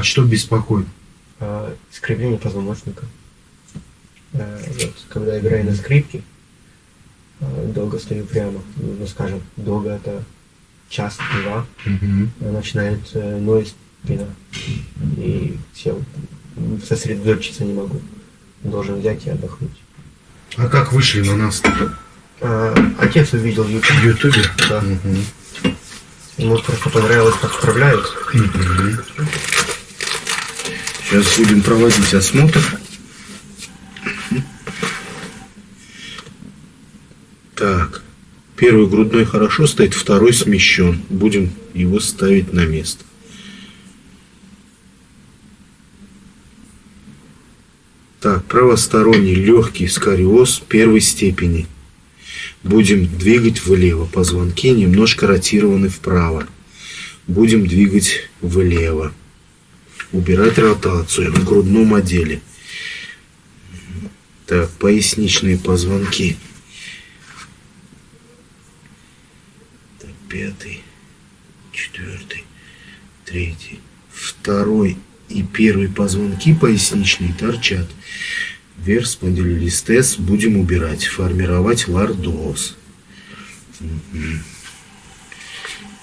А что беспокоит? А, искривление позвоночника. А, вот, когда играю на скрипке, а, долго стою прямо, ну скажем, долго это час-два, Угу. начинает э, ноет спина. И все, сосредоточиться не могу. Должен взять и отдохнуть. А как вышли на нас? А, отец увидел YouTube. В Ютубе? Да. Угу. Ему просто понравилось, как справляюсь. Сейчас будем проводить осмотр. Так. Первый грудной хорошо стоит, второй смещен. Будем его ставить на место. Так, правосторонний легкий скариоз первой степени. Будем двигать влево. Позвонки немножко ротированы вправо. Будем двигать влево. Убирать ротацию в грудном отделе. Так, поясничные позвонки. Так, пятый, четвертый, третий, второй и первый позвонки поясничные торчат. Вверх спондилолистез будем убирать, формировать лордоз. Мгм.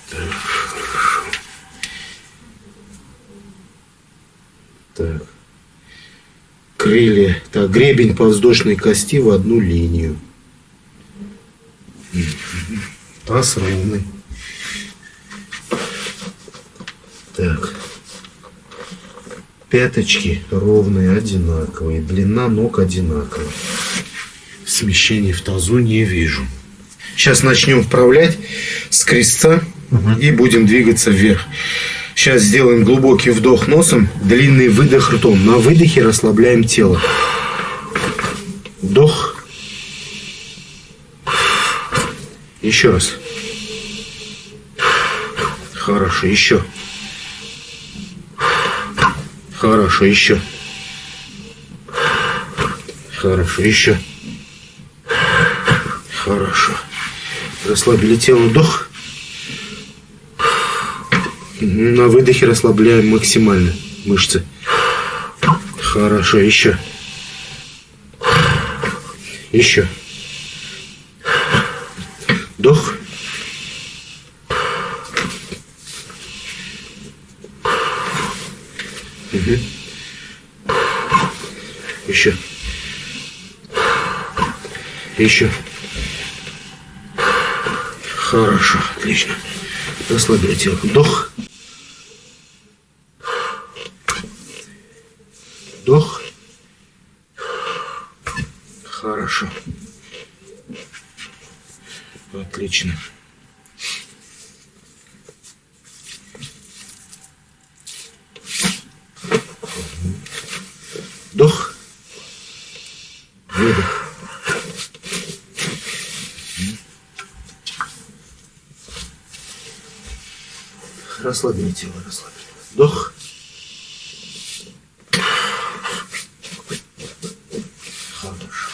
Так, Так. Крылья. Так, гребень подвздошной кости в одну линию. Таз ровный. Так. Пяточки ровные, одинаковые. Длина ног одинаковая. Смещений в тазу не вижу. Сейчас начнем вправлять с крестца и будем двигаться вверх. Сейчас сделаем глубокий вдох носом, длинный выдох ртом. На выдохе расслабляем тело. Вдох. Еще раз. Хорошо, еще. Хорошо, еще. Хорошо, еще. Хорошо. Расслабили тело, вдох. На выдохе расслабляем максимально мышцы. Хорошо, еще. Еще. Вдох. Мгм. Еще. Еще. Хорошо, отлично. Вдох. Вдох. Хорошо. Отлично. Вдох. Выдох. Расслабили тело, расслабили. Вдох. Хорошо.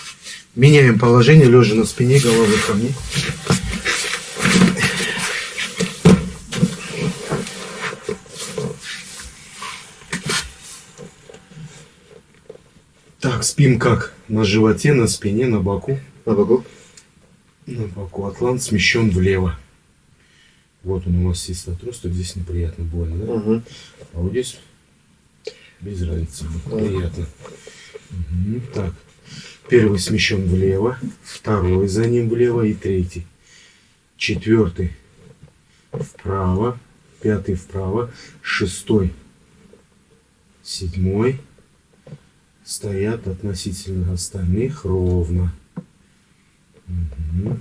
Меняем положение, лежа на спине, головой ко мне. Так, спим как? На животе, на спине, на боку. На боку. На боку. Атлант смещен влево. Вот он у нас есть отросток, здесь неприятно, больно, да? Угу. А вот здесь без разницы, приятно. Мгм, Так, первый смещен влево, второй за ним влево и третий. Четвертый вправо, пятый вправо, шестой, седьмой стоят относительно остальных ровно. Мгм.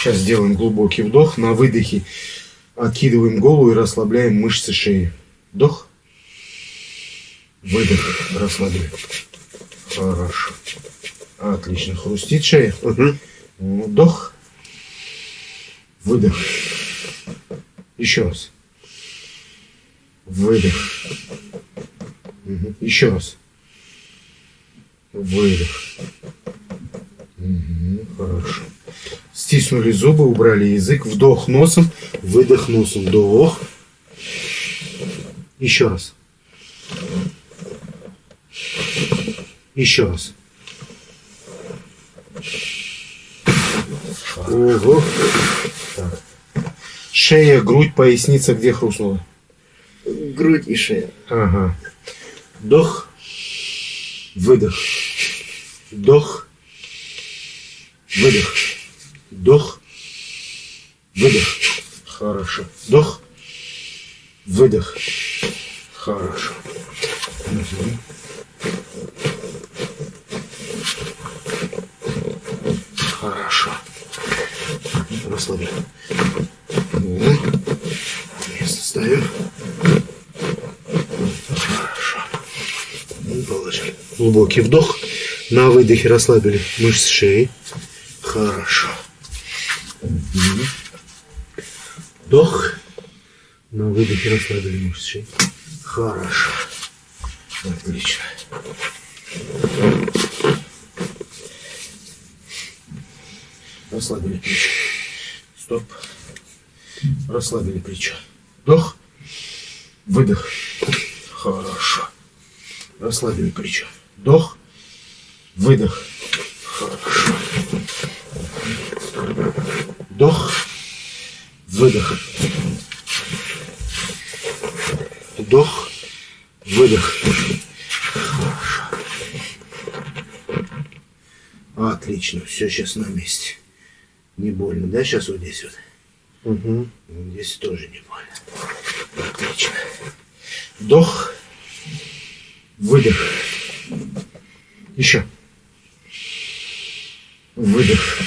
Сейчас сделаем глубокий вдох. На выдохе откидываем голову и расслабляем мышцы шеи. Вдох. Выдох. Расслабляем. Хорошо. Отлично. Хрустит шея. Угу. Вдох. Выдох. Еще раз. Выдох. Мгм. Еще раз. Выдох. Мгм. Хорошо. Стиснули зубы, убрали язык. Вдох носом, выдох носом. Вдох. Еще раз. Еще раз. Ого. Так. Шея, грудь, поясница, где хрустнула? Грудь и шея. Ага. Вдох. Выдох. Вдох. Выдох. Вдох. Выдох. Хорошо. Вдох. Выдох. Хорошо. Мгм. Хорошо. Расслабляй. Место ставим. Хорошо. Положили. Глубокий вдох. На выдохе расслабили мышцы шеи. Выдохе расслабили мышцы. Хорошо. Отлично. Расслабили плечо. Стоп. Расслабили плечо. Вдох. Выдох. Хорошо. Расслабили плечо. Вдох. Выдох. Хорошо. Вдох. Выдох. Вдох. Выдох. Хорошо. Отлично. Все сейчас на месте. Не больно, да, сейчас вот здесь вот? Угу. Здесь тоже не больно. Отлично. Вдох. Выдох. Еще. Выдох.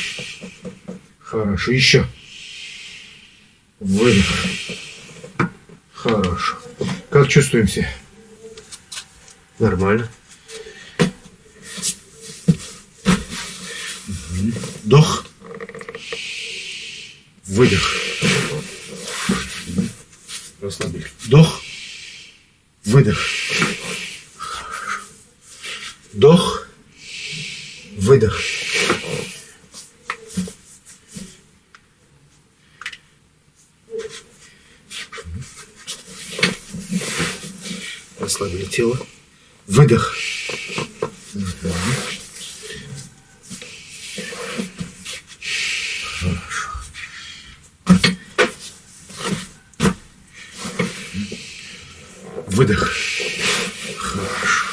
Хорошо. Еще. Выдох. Хорошо. Как чувствуемся? Нормально. Вдох. Выдох. Расслабили. Вдох. Выдох. Вдох. Выдох. Расслабили тело. Выдох. Выдох. Хорошо.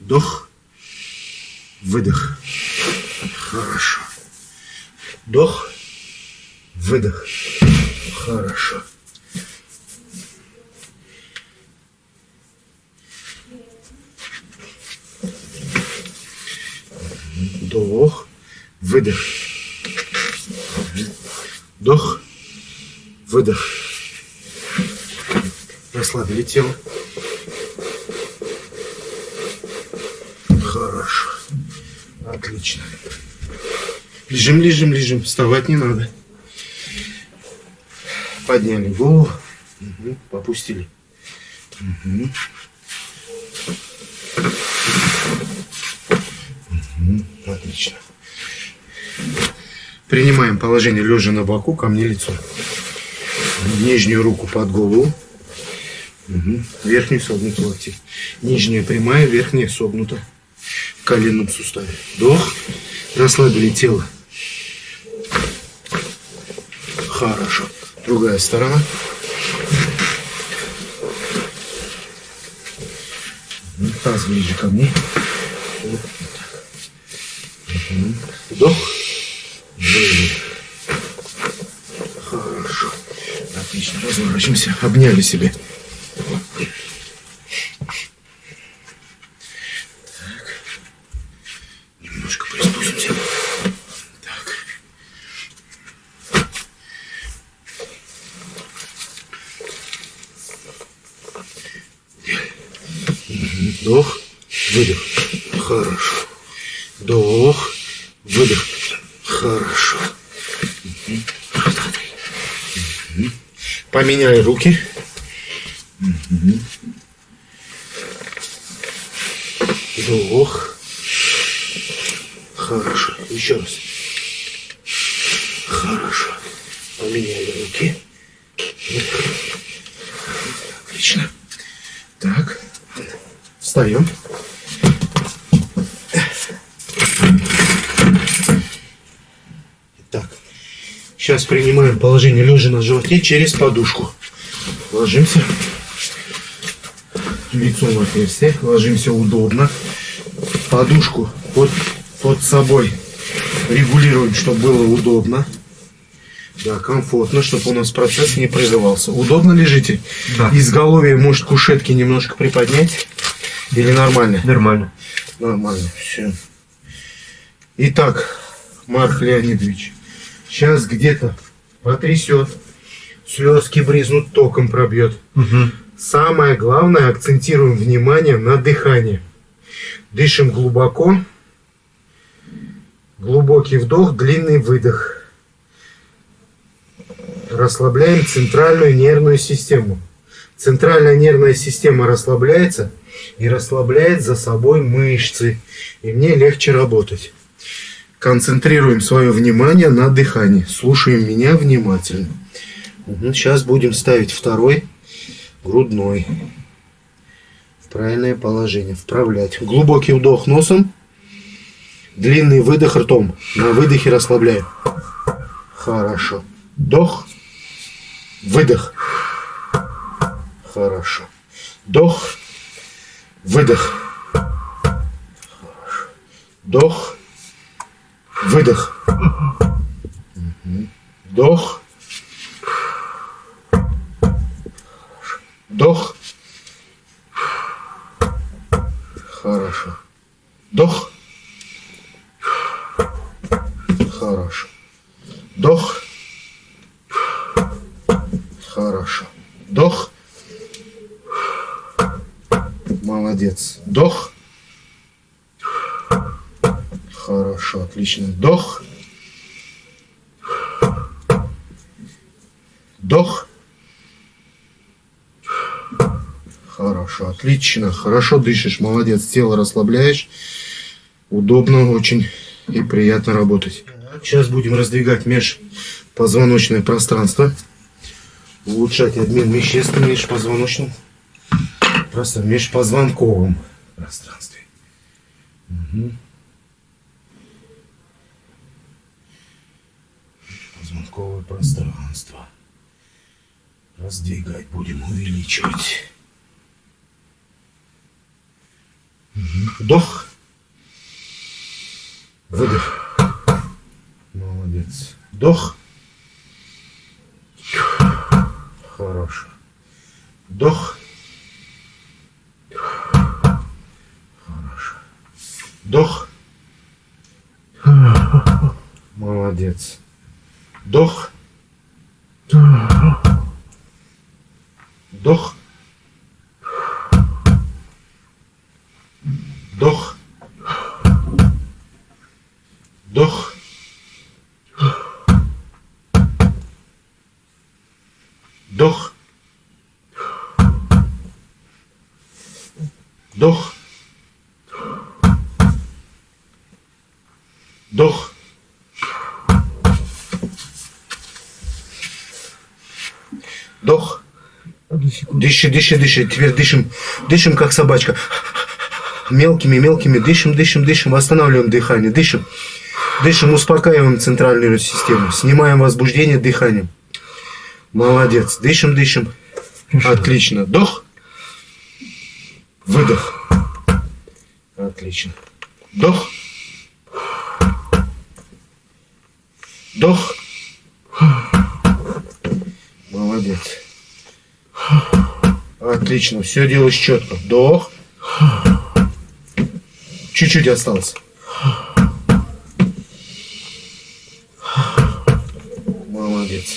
Вдох. Выдох. Хорошо. Вдох. Выдох. Хорошо. Вдох. Выдох. Вдох. Выдох. Расслабили тело. Хорошо. Отлично. Лежим, лежим, лежим. Вставать не надо. Подняли голову. Мгм. Попустили. Мгм. Мгм. Отлично. Принимаем положение лежа на боку, ко мне лицо. Нижнюю руку под голову. Мгм. Верхнюю согнуту локти. Нижняя прямая, верхняя согнута. В коленном суставе. Вдох. Расслабили тело. Хорошо. Другая сторона. Мгм. Таз ближе ко мне. Вдох. Выдох. Хорошо. Отлично. Разворачиваемся. Обняли себя. Вдох, выдох. Хорошо. Вдох, выдох. Хорошо. Мгм. Поменяй руки. Мгм. Вдох. Хорошо. Еще раз. Хорошо. Поменяли руки. Отлично. Так, встаем. Так, сейчас принимаем положение лежа на животе через подушку. Ложимся лицом в отверстие, ложимся удобно. Подушку под, под собой регулируем, чтобы было удобно. Да, комфортно, чтобы у нас процесс не прерывался. Удобно лежите? Да. Изголовье может кушетки немножко приподнять? Или нормально? Нормально. Нормально, все. Итак, Марк Леонидович, сейчас где-то потрясет, слезки бризнут, током пробьет. Угу. Самое главное, акцентируем внимание на дыхании. Дышим глубоко. Глубокий вдох, длинный выдох. Расслабляем центральную нервную систему. Центральная нервная система расслабляется и расслабляет за собой мышцы. И мне легче работать. Концентрируем свое внимание на дыхании. Слушаем меня внимательно. Сейчас будем ставить второй грудной. В правильное положение. Вправлять. Глубокий вдох носом. Длинный выдох ртом. На выдохе расслабляем. Хорошо. Вдох. Выдох. Хорошо. Вдох. Выдох. Вдох. Выдох. Вдох. Вдох. Хорошо. Вдох. Хорошо. Вдох. Хорошо. Вдох. Молодец. Вдох. Хорошо, отлично. Вдох. Хорошо, отлично. Хорошо дышишь, молодец. Тело расслабляешь. Удобно очень и приятно работать. Сейчас будем раздвигать межпозвоночное пространство. Улучшать обмен веществ в межпозвоночном просто в межпозвонковом пространстве. Мгм. Позвонковое пространство. Раздвигать будем, увеличивать. Вдох. Выдох. Молодец. Вдох. Вдох. Вдох. Вдох. Вдох. Дыши, дыши, дыши. Теперь дышим. Дышим, как собачка. Мелкими, мелкими. Дышим, дышим, дышим. Восстанавливаем дыхание. Дышим. Дышим, успокаиваем центральную систему. Снимаем возбуждение дыханием. Молодец. Дышим, дышим. Отлично. Вдох. Выдох. Отлично. Вдох. Вдох. Молодец. Отлично. Все делаешь четко. Вдох. Чуть-чуть осталось. Молодец.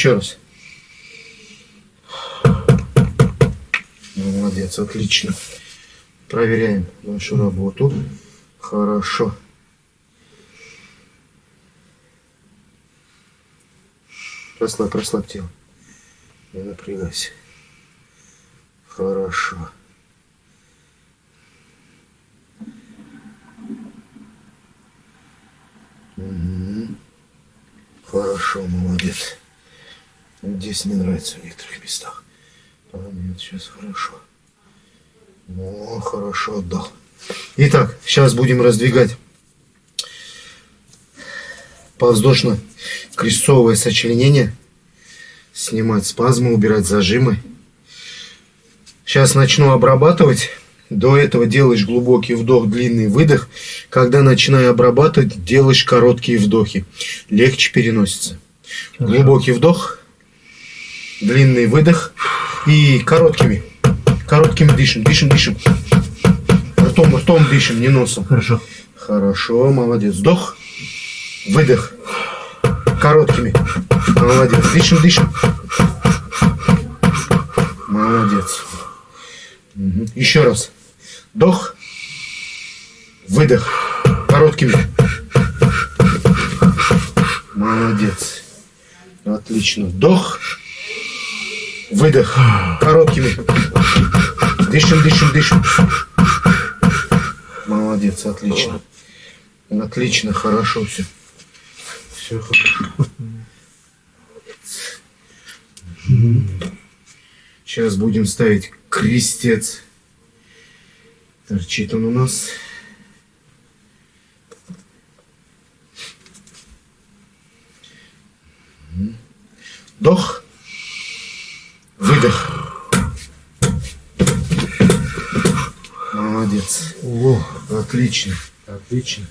Еще раз. Молодец, отлично. Проверяем нашу работу. Хорошо. Расслабь, расслабь тело. Не напрягайся. Хорошо. Мгм. Хорошо, молодец. Здесь не нравится в некоторых местах. А нет, сейчас хорошо. О, хорошо отдал. Итак, сейчас будем раздвигать подвздошно-крестцовое сочленение. Снимать спазмы, убирать зажимы. Сейчас начну обрабатывать. До этого делаешь глубокий вдох, длинный выдох. Когда начинаю обрабатывать, делаешь короткие вдохи. Легче переносится. Глубокий вдох, длинный выдох и короткими. Короткими дышим, дышим, дышим. Ртом, ртом дышим, не носом. Хорошо. Хорошо, молодец. Вдох, выдох. Короткими. Молодец. Дышим, дышим. Молодец. Мгм. Еще раз. Вдох, выдох. Короткими. Молодец. Отлично. Вдох, выдох. Короткими. Дышим, дышим, дышим. Молодец, отлично. Отлично, хорошо все. Все хорошо. Сейчас будем ставить крестец. Торчит он у нас. Вдох. Выдох. Молодец. О, Отлично. Отлично.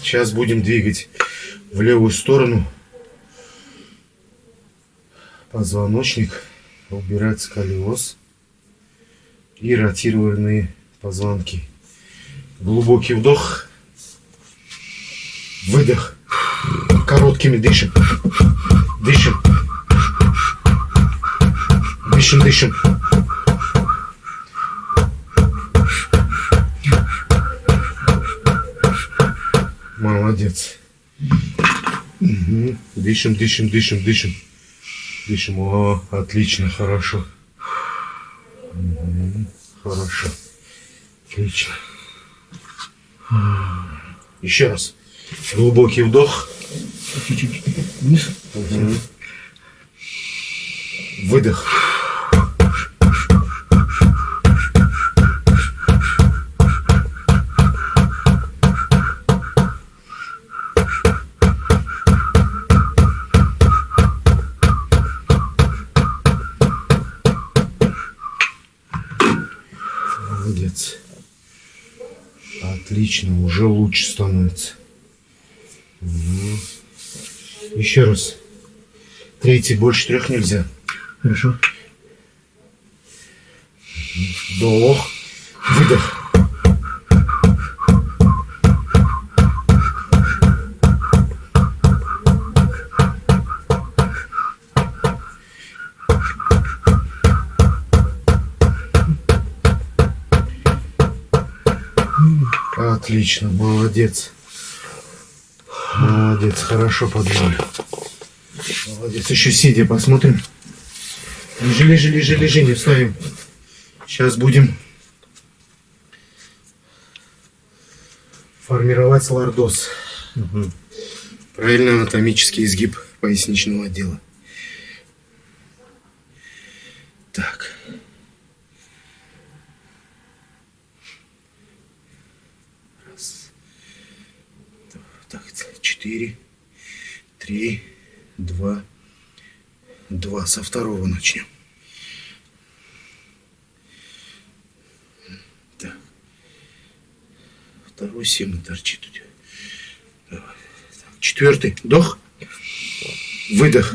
Сейчас будем двигать в левую сторону позвоночник, убирать сколиоз и ротированные позвонки. Глубокий вдох, выдох, короткими дышим, дышим, дышим, дышим. Молодец. Мгм. Дышим, дышим, дышим, дышим. Дышим. О, отлично, хорошо. Мгм. Хорошо. Отлично. Еще раз. Глубокий вдох. чуть-чуть вниз. Мгм. Выдох. Отлично, уже лучше становится. Еще раз. Третий больше трех нельзя. Хорошо. Вдох. Выдох. Отлично, молодец. Молодец, хорошо подняли. Молодец, еще сидя посмотрим. Лежи, лежи, лежи, лежи, не вставим. Сейчас будем формировать лордоз. Правильно анатомический изгиб поясничного отдела. Так. 4, 3, 2, 2. Со второго начнем. Так. Второй семь торчит у тебя. Четвертый. Вдох. Выдох.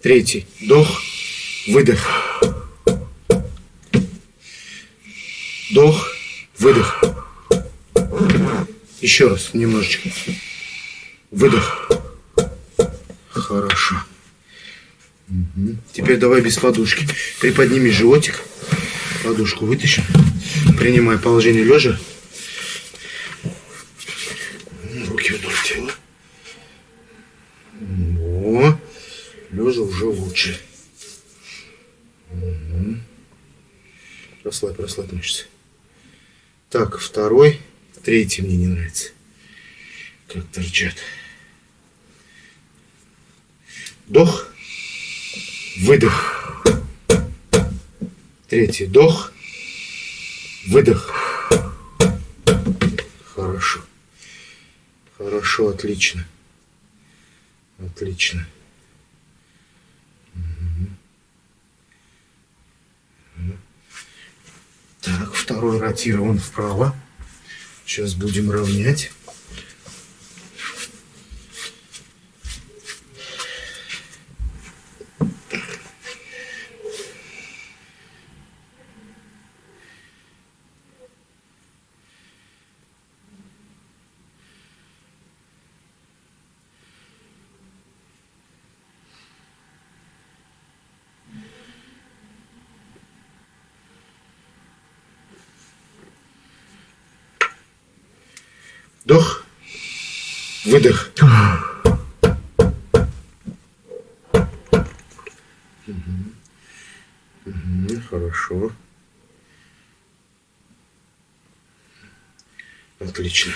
Третий. Вдох. Выдох. Вдох. Выдох. Еще раз, немножечко. Выдох. Хорошо. Мгм. Теперь давай без подушки. Приподними животик. Подушку вытащим. Принимай положение лежа. бедро тела. О, лежа уже лучше. Угу. Расслабь, расслабь мышцы. Так, второй, третий мне не нравится. Как торчат. Вдох, выдох. Третий вдох, выдох. Хорошо. Хорошо, отлично. Отлично. Так, второй ротирован вправо. Сейчас будем равнять. Вдох. Выдох. Хорошо. Отлично.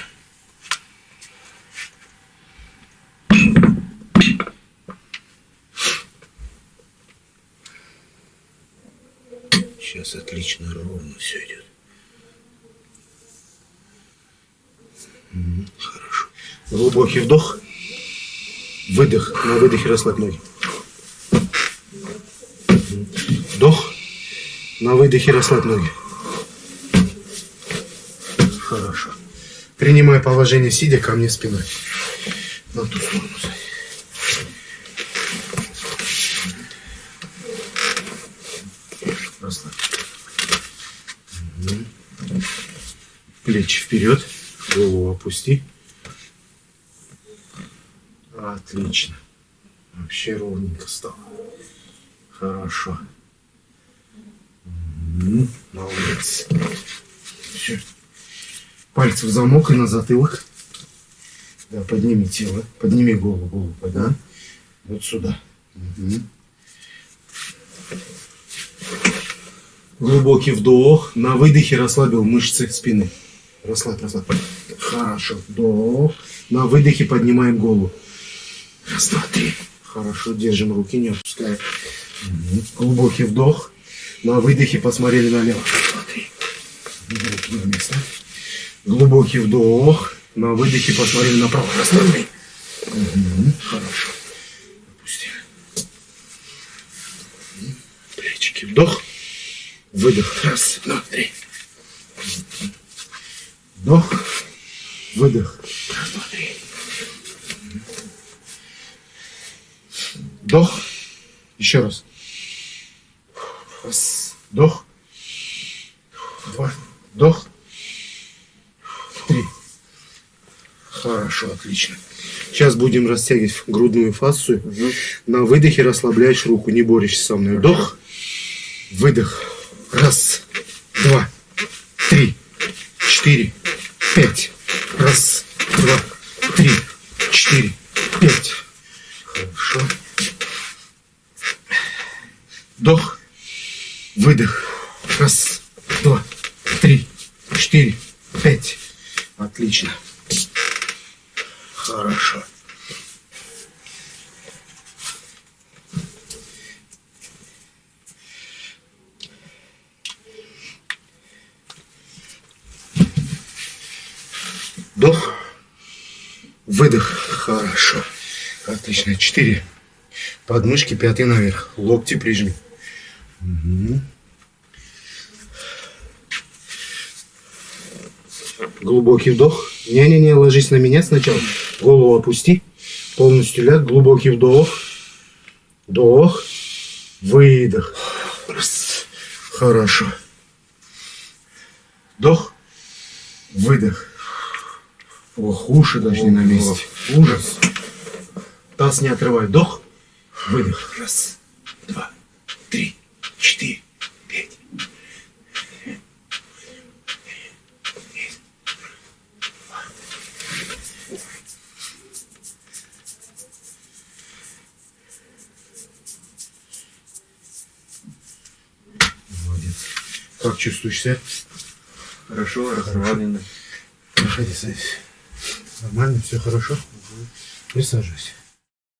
Сейчас отлично ровно все идет. Глубокий вдох. Выдох. На выдохе расслабь ноги. Вдох. На выдохе расслабь ноги. Хорошо. Принимай положение сидя ко мне спиной. На ту сторону. Расслабь. Плечи вперед. Голову опусти. Отлично. Вообще ровненько стало. Хорошо. Молодец. Всё. Пальцы в замок и на затылок. Да, подними тело. Подними голову. Голову подними. Вот сюда. Мгм. Глубокий вдох. На выдохе расслабил мышцы спины. Расслабь, расслабь. Хорошо. Вдох. На выдохе поднимаем голову. Раз, два, три. Хорошо. Держим руки, не опускаем. Мгм. Глубокий вдох. На выдохе посмотрели налево. Раз, два, три. Руки на место. Глубокий вдох. На выдохе посмотрели направо. Раз, два, три. Хорошо. Опустили. Плечики. Вдох. Выдох. Раз, два, три. Вдох. Выдох. Раз, два, три. Вдох. Еще раз. Раз. Вдох. Два. Вдох. Три. Хорошо, отлично. Сейчас будем растягивать грудную фасцию. На выдохе расслабляешь руку, не борешься со мной. Вдох. Выдох. Раз. Два. Три. Четыре. Пять. Раз. Два. Три. Четыре. Пять. Хорошо. Вдох. Выдох. Раз. Два. Три. Четыре. Пять. Отлично. Хорошо. Вдох. Выдох. Хорошо. Отлично. Четыре. Подмышки пятый наверх. Локти прижми. Глубокий вдох. Не-не-не, ложись на меня сначала. Голову опусти. Полностью ляг. Глубокий вдох. Вдох. Выдох. Раз. Хорошо. Вдох. Выдох. Ох, уши не на месте. Ужас. Таз не отрывай. Вдох. Выдох. Раз, два, три, четыре, пять. Молодец. Как чувствуешься? себя? Хорошо, расслабленно. Проходи, садись. Нормально, все хорошо? Угу. Присаживайся.